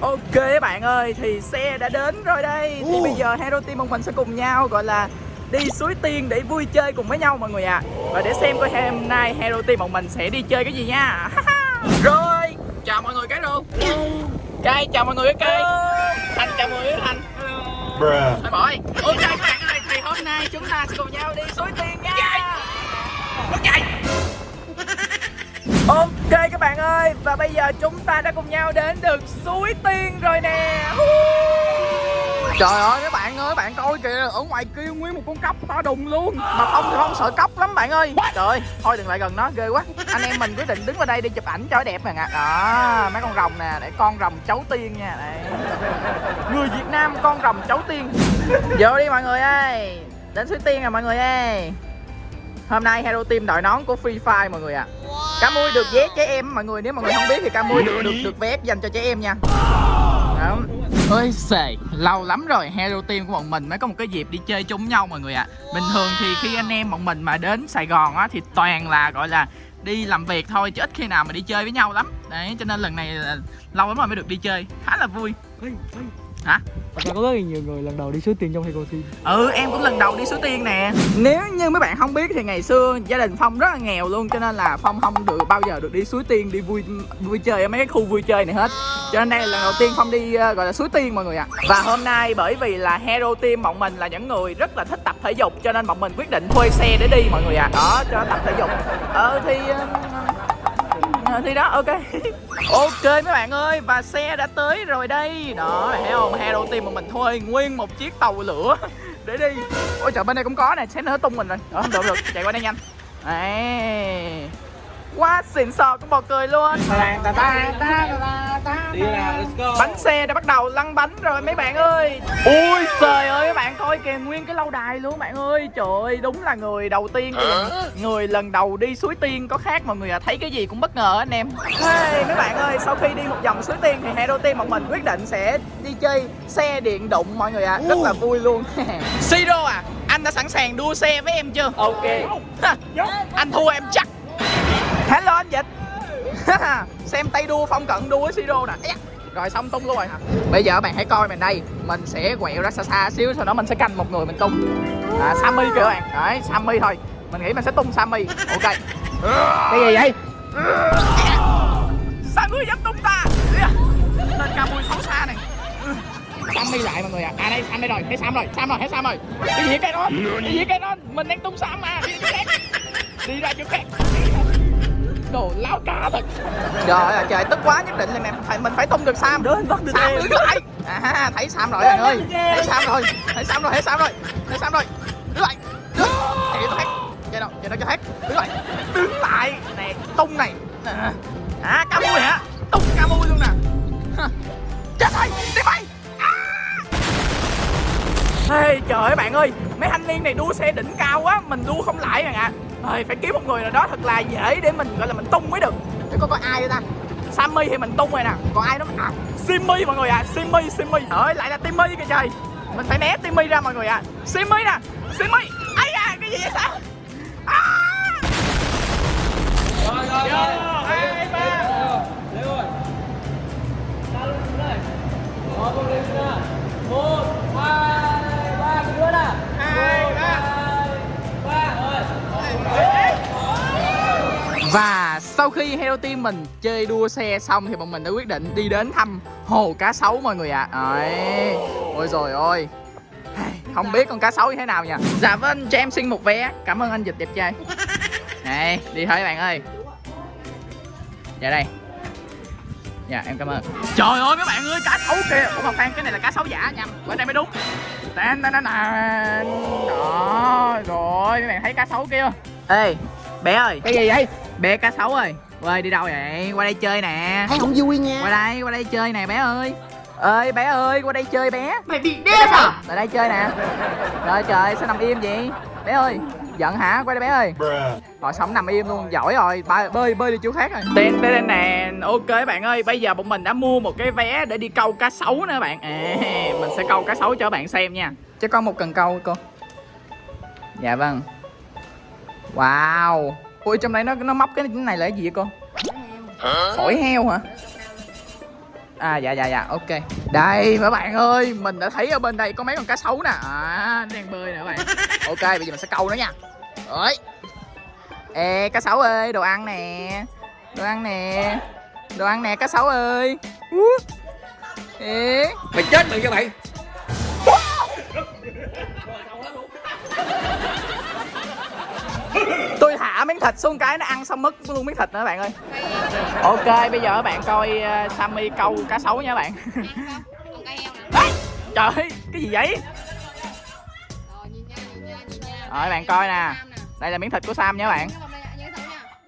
Ok các bạn ơi, thì xe đã đến rồi đây. Thì bây giờ Hero Team bọn mình sẽ cùng nhau gọi là đi suối tiên để vui chơi cùng với nhau mọi người ạ. À. Và để xem coi hôm nay Hero Team bọn mình sẽ đi chơi cái gì nha. Rồi, chào mọi người cái luôn. Cây, chào mọi người cái cây Thành, chào mọi người cái Thành Thôi bỏ đi. Ok các bạn ơi, thì hôm nay chúng ta sẽ cùng nhau đi suối tiên nha. Bước chạy Ok các bạn ơi Và bây giờ chúng ta đã cùng nhau đến được suối tiên rồi nè. Trời ơi các bạn ơi, các bạn coi kìa Ở ngoài kia nguyên một con cóc to đùng luôn. Mà Phong thì không sợ cóc lắm bạn ơi. Trời ơi, thôi đừng lại gần nó, ghê quá. Anh em mình quyết định đứng vào đây đi chụp ảnh cho đẹp nè Đó, mấy con rồng nè, để con rồng cháu tiên nha Đây. Người Việt Nam con rồng cháu tiên. Vô đi mọi người ơi. Đến suối tiên rồi mọi người ơi. Hôm nay Hero Team đội nón của Free Fire mọi người ạ. À. Cá mui được vé trẻ em. Mọi người Nếu mọi người không biết thì cá mui được được được vé dành cho trẻ em nha. Đó. Ôi xề, lâu lắm rồi. Hero Team của bọn mình mới có một cái dịp đi chơi chung nhau mọi người ạ. À. Bình thường thì khi anh em bọn mình mà đến Sài Gòn á Thì toàn là gọi là đi làm việc thôi chứ ít khi nào mà đi chơi với nhau lắm. Đấy, cho nên lần này là lâu lắm rồi mới được đi chơi. Khá là vui Hả? Thật có rất là nhiều người lần đầu đi suối tiền trong Hero Team Ừ em cũng lần đầu đi suối tiên nè Nếu như mấy bạn không biết thì ngày xưa gia đình Phong rất là nghèo luôn Cho nên là Phong không được bao giờ được đi suối tiên Đi vui vui chơi ở mấy cái khu vui chơi này hết Cho nên đây là lần đầu tiên Phong đi uh, gọi là suối tiên mọi người ạ à. Và hôm nay bởi vì là Hero Team bọn mình là những người rất là thích tập thể dục Cho nên bọn mình quyết định thuê xe để đi mọi người ạ à. Đó cho tập thể dục Ờ thì uh, thì đó ok. Ok mấy bạn ơi và xe đã tới rồi đây. Đó thấy không? Hero team mà mình thuê nguyên một chiếc tàu lửa. Để đi. Ôi trời bên đây cũng có nè xém nữa tung mình rồi. Đó, không được được chạy qua đây nhanh. Đấy. Quá xịn sò cũng bò cười luôn. Bánh xe đã bắt đầu lăn bánh rồi mấy bạn ơi. Ui nguyên cái lâu đài luôn bạn ơi. Trời ơi đúng là người đầu tiên mình người lần đầu đi suối tiên có khác mọi người à thấy cái gì cũng bất ngờ anh em. Hey, mấy bạn ơi sau khi đi một vòng suối tiên thì hero team bọn mình quyết định sẽ đi chơi xe điện đụng mọi người à rất là vui luôn. Siro à anh đã sẵn sàng đua xe với em chưa? Ok. Anh thua em chắc. Hello anh dịch. Xem tay đua phong cận đua với siro nè rồi xong tung luôn rồi hả? bây giờ bạn hãy coi mình đây mình sẽ quẹo ra xa xa xíu sau đó mình sẽ canh một người mình tung à, sammy kìa bạn đấy sammy thôi mình nghĩ mình sẽ tung sammy ok cái gì vậy sao ngươi dám tung ta dạ. lên cao mùi xấu xa này Sammy lại mọi người ạ. À. à đây Sam đây rồi, thấy Sam rồi, Sam rồi, thấy Sam rồi. Cái gì cái đó? Cái gì cái đó? Mình đang tung Sam mà. Đi ra chỗ khác. Đi ra chỗ khác đồ láo cá thật. Trời ơi trời tức quá nhất định là này phải mình phải tung được sam. Đến bắt được sam đứng lại. À thấy sam rồi anh ơi. thấy sam rồi thấy sam rồi thấy sam rồi thấy sam rồi. Đứng lại. Chạy nó khác chạy đâu chạy đâu cho hết? Đứng lại. Đứng lại. Nè tung này. À cá mui hả? Tung cá mui luôn nè. Chết rồi đi bay Hey, trời ơi bạn ơi Mấy thanh niên này đua xe đỉnh cao quá Mình đua không lại rồi ạ. à. Phải kiếm một người nào đó thật là dễ để mình gọi là mình tung mới được. Để coi có ai ta? Sammy thì mình tung rồi nè. Còn ai đó à, Simmy mọi người ạ à. Simmy, Simmy. Trời lại là Timmy kìa trời. Mình phải né Timmy ra mọi người ạ. À. Simmy nè Simmy. Ấy à cái gì vậy sao à. Rồi rồi rồi sau khi Hero Team mình chơi đua xe xong thì bọn mình đã quyết định đi đến thăm hồ cá sấu mọi người ạ. À. Đấy. Ôi rồi ôi Không biết con cá sấu như thế nào nha Dạ vâng cho em xin một vé. Cảm ơn anh Dịch đẹp trai. Này đi thôi bạn ơi. Dạ đây. Dạ em cảm ơn. Trời ơi mấy bạn ơi cá sấu kìa. Ủa mà khoan cái này là cá sấu giả nhầm Qua đây mới đúng. Tên tên tên Đó Rồi mấy bạn thấy cá sấu kia Ê bé ơi. Cái gì vậy Bé cá sấu ơi Ơi đi đâu vậy? Qua đây chơi nè. Thấy không vui nha. Qua đây qua đây chơi nè bé ơi. Ơi bé ơi qua đây chơi bé. Mày bị điên à lại đây chơi nè. Trời trời sao nằm im vậy? Bé ơi giận hả? Quay đây bé ơi. Rồi sống nằm im luôn giỏi rồi. Ba, bơi bơi đi chỗ khác rồi. Tên tên nè. Ok bạn ơi bây giờ bọn mình đã mua một cái vé để đi câu cá sấu nữa bạn. À, mình sẽ câu cá sấu cho bạn xem nha. Cho con một cần câu cô. Dạ vâng. Wow ui trong đây nó nó móc cái này là cái gì vậy cô? Phổi heo hả? À dạ dạ dạ ok. Đây mấy bạn ơi Mình đã thấy ở bên đây có mấy con cá sấu nè. À nó đang bơi nè các bạn. Ok bây giờ mình sẽ câu nó nha. Ơi Ê cá sấu ơi đồ ăn nè. Đồ ăn nè. Đồ ăn nè cá sấu ơi. Ê. Mày chết mày cho mày tôi thả miếng thịt xuống cái nó ăn xong mất luôn miếng thịt nữa, bạn ơi. Ok, bây giờ các bạn coi ờ, sammy câu cá sấu nha các bạn. Còn trời ơi cái gì vậy? Rồi bạn coi nè. Đây là miếng thịt của sam nha các bạn.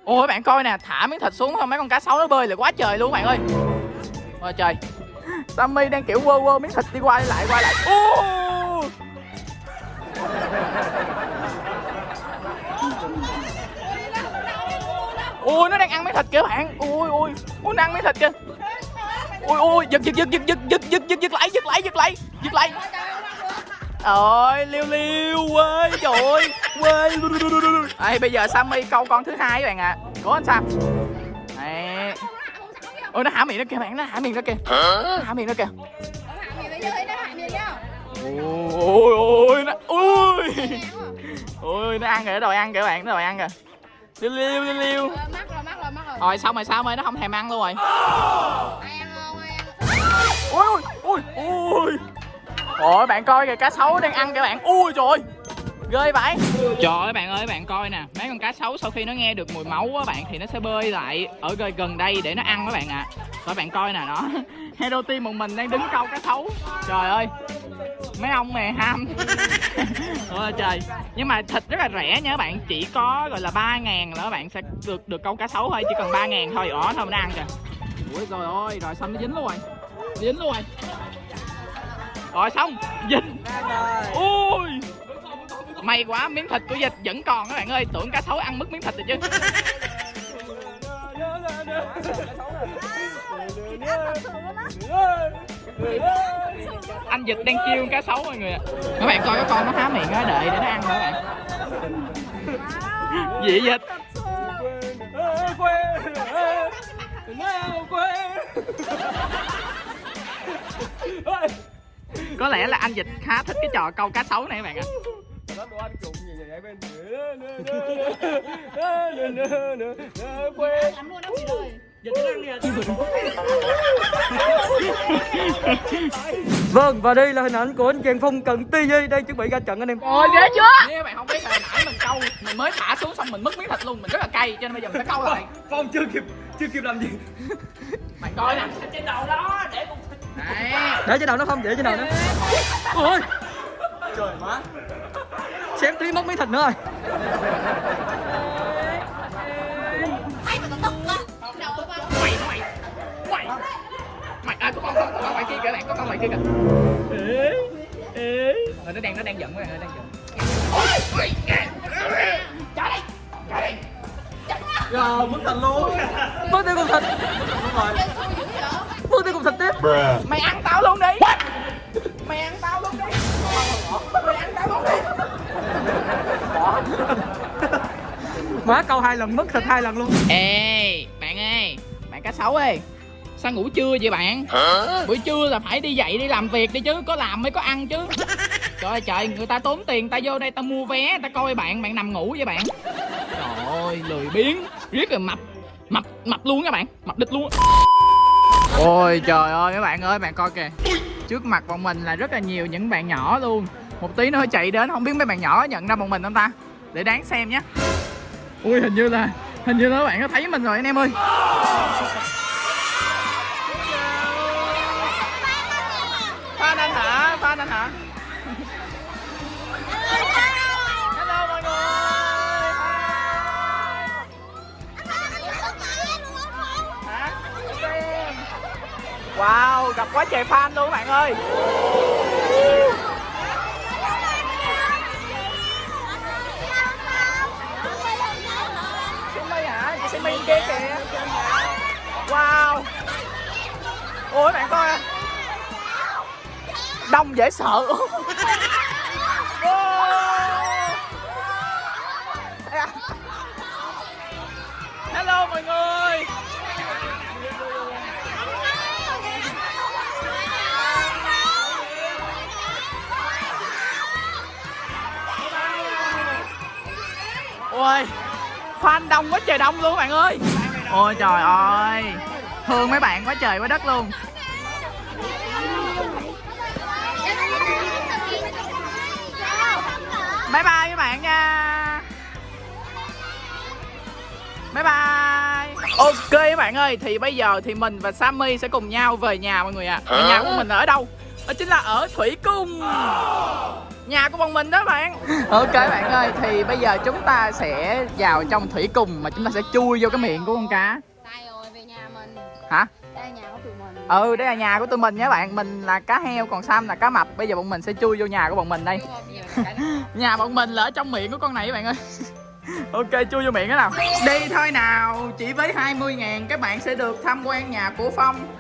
Ôi, bạn coi nè, thả miếng thịt xuống không mấy con cá sấu nó bơi là quá trời luôn các bạn ơi. Ôi, trời. Sammy đang kiểu quơ quơ miếng thịt đi qua đi lại, qua lại. Ô! Ui nó đang ăn miếng thịt kìa bạn. Ui ui ui nó ăn miếng thịt kìa. Ui ui giật giật giật giật giật giật giật giật giật lại giật lại giật lại giật lại. Ôi liêu liêu quê trời ơi quê. Ê, bây giờ sammy câu con thứ hai các bạn ạ. À. cố anh sam. Đấy. ôi nó hả miệng nó kìa bạn nó hả miệng nó kìa. Nó hả miệng nó kìa. Ôi ôi nó ui. Ui nó ăn rồi nó đòi ăn kìa bạn nó đòi ăn kìa liêu liêu liêu liêu Mắc rồi, mắc rồi, mắc rồi. rồi xong rồi sao ơi nó không thèm ăn luôn rồi. Ai ăn không, ai ăn. ui ui ui ôi bạn coi kìa cá sấu đang ăn kìa bạn. Ui trời ơi ghê vậy? Trời ơi bạn ơi bạn coi nè. Mấy con cá sấu sau khi nó nghe được mùi máu á bạn thì nó sẽ bơi lại ở gần gần đây để nó ăn các bạn ạ. À. rồi bạn coi nè nó hero team một mình đang đứng câu cá sấu. Trời ơi mấy ông này ham. Ôi trời. Nhưng mà thịt rất là rẻ nha các bạn. Chỉ có gọi là ba ngàn là các bạn sẽ được được câu cá sấu thôi. Chỉ cần ba ngàn thôi. Đó thôi mình ăn kìa. Ui rồi ôi rồi xong nó dính luôn rồi? Dính luôn rồi. Rồi xong. Dính. Ui may quá, miếng thịt của dịch vẫn còn các bạn ơi. Tưởng cá sấu ăn mất miếng thịt rồi chứ. Anh dịch đang kêu cá sấu mọi người ạ. Các bạn coi cái con nó há miệng nó đợi để nó ăn nữa các bạn. Dị vậy dịch? Có lẽ là anh dịch khá thích cái trò câu cá sấu này các bạn ạ. Lắm luôn đó chị ơi. Vâng và đây là hình ảnh của anh chàng Phong cận ti đang chuẩn bị ra trận anh em. Ôi ghê chưa? Nếu bạn không biết hồi nãy mình câu Mình mới thả xuống xong mình mất miếng thịt luôn Mình rất là cay cho nên bây giờ mình phải câu lại. Phong chưa kịp chưa kịp làm gì. Bạn coi nè. Trên đầu đó để con Đấy Để trên đầu nó không, để trên đầu nó. Ôi. Trời má Xém tí mất miếng thịt nữa rồi. Mày mày Mày Mày à có con con con ngoài kia kìa bạn có con ngoài kia kìa Ê Ê Rồi nó đang nó đang giận ơi đang giận Trả đây Trả đây Rồi mất thành luôn. Mất tiêu cùng thịt Mất tiêu cùng thịt tiếp. Mày ăn Má câu hai lần mất thịt hai lần luôn. Ê, bạn ơi, bạn cá sấu ơi Sao ngủ trưa vậy bạn? Buổi trưa là phải đi dậy đi làm việc đi chứ Có làm mới có ăn chứ. Trời ơi trời, người ta tốn tiền ta vô đây ta mua vé Ta coi bạn, bạn nằm ngủ vậy bạn. Trời ơi, lười biếng Riết rồi mập Mập, mập luôn các bạn Mập địch luôn Ôi trời ơi các bạn ơi, bạn coi kìa. Trước mặt bọn mình là rất là nhiều những bạn nhỏ luôn. Một tí nữa chạy đến, không biết mấy bạn nhỏ nhận ra bọn mình không ta? Để đáng xem nhé Ui hình như là Hình như là các bạn có thấy mình rồi anh em ơi Phan anh hả? Phan anh hả? Hello mọi người Hả? Wow, gặp quá trời fan luôn các bạn ơi ôi bạn coi à. đông dễ sợ. Hello, mọi người. Ôi fan đông quá trời đông luôn, bạn ơi. Ôi, trời ơi thương mấy bạn quá trời quá đất luôn. Bye bye các bạn nha. Bye bye. Ok các bạn ơi thì bây giờ thì mình và sammy sẽ cùng nhau về nhà mọi người ạ. À. nhà của mình ở đâu? Đó chính là ở thủy cung. Nhà của bọn mình đó bạn. Ok bạn ơi thì bây giờ chúng ta sẽ vào trong thủy cung mà chúng ta sẽ chui vô cái miệng của con cá hả? Đây là nhà của tụi mình. ừ đây là nhà của tụi mình nha bạn. Mình là cá heo còn sam là cá mập. Bây giờ bọn mình sẽ chui vô nhà của bọn mình đây. Nhà bọn mình là ở trong miệng của con này các bạn ơi. Ok chui vô miệng cái nào. Đi thôi nào. Chỉ với 20 ngàn các bạn sẽ được tham quan nhà của phong.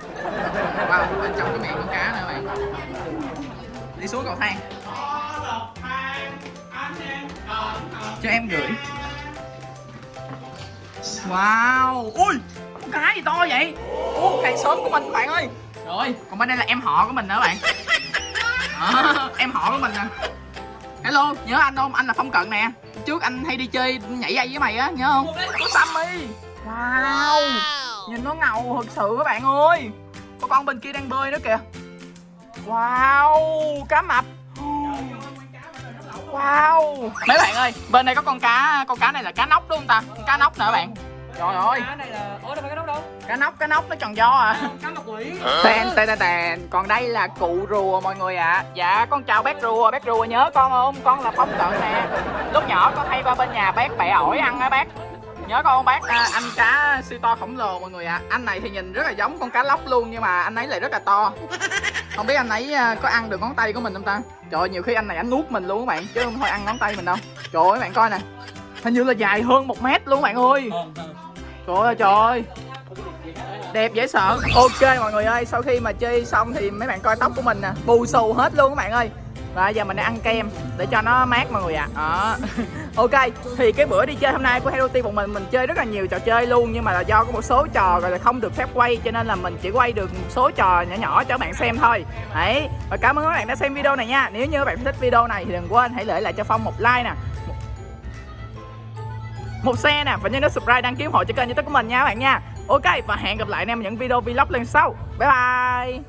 Wow bên trong cái miệng con cá nữa bạn. Đi xuống cầu thang. Cho em gửi. Wow ui con cá gì to vậy? Ô hàng xóm của mình các bạn ơi. Rồi. Còn bên đây là em họ của mình nữa bạn. Đó, em họ của mình nè. Hello nhớ anh không? Anh là phong cận nè. Trước anh hay đi chơi nhảy dây với mày á nhớ không? Của sammy. Wow. Nhìn nó ngầu thật sự các bạn ơi. Có con bên kia đang bơi nữa kìa. Wow cá mập. Wow. Mấy bạn ơi bên đây có con cá con cá này là cá nóc đúng không ta? Con cá nóc nè các bạn. Trời ơi. Cá này là ủa đâu phải cái đâu cá nóc cá nóc nó tròn do à. Cá mặt quỷ Tèn tèn tèn tèn Còn đây là cụ rùa mọi người ạ. À. Dạ con chào bác rùa. Bác rùa nhớ con không? Con là Phong Cận nè. Lúc nhỏ con hay qua bên nhà bác bẻ ổi ăn á bác. Nhớ con không bác? À, Anh cá siêu to khổng lồ mọi người ạ. À. Anh này thì nhìn rất là giống con cá lóc luôn Nhưng mà anh ấy lại rất là to. Không biết anh ấy à, có ăn được ngón tay của mình không ta? Trời ơi, nhiều khi anh này anh nuốt mình luôn các bạn Chứ không thôi ăn ngón tay mình đâu. Trời ơi các bạn coi nè. Hình như là dài hơn một mét luôn các bạn ơi. Trời ơi trời ơi đẹp dễ sợ. Ok mọi người ơi, sau khi mà chơi xong thì mấy bạn coi tóc của mình nè. Bù xù hết luôn các bạn ơi. Và giờ mình đang ăn kem để cho nó mát mọi người ạ. À. ok, thì cái bữa đi chơi hôm nay của Hello Team bọn mình mình chơi rất là nhiều trò chơi luôn, nhưng mà là do có một số trò, gọi là, không được phép quay, cho nên là mình chỉ quay được một số trò nhỏ nhỏ cho các bạn xem thôi. Đấy. Và cảm ơn các bạn đã xem video này nha. Nếu như các bạn thích video này thì đừng quên hãy để lại cho phong một like nè. Một- một xe nè, và nhớ nút subscribe đăng ký ủng hộ cho kênh youtube của mình nha các bạn nha. Ok và hẹn gặp lại anh em những video vlog lần sau. Bye bye.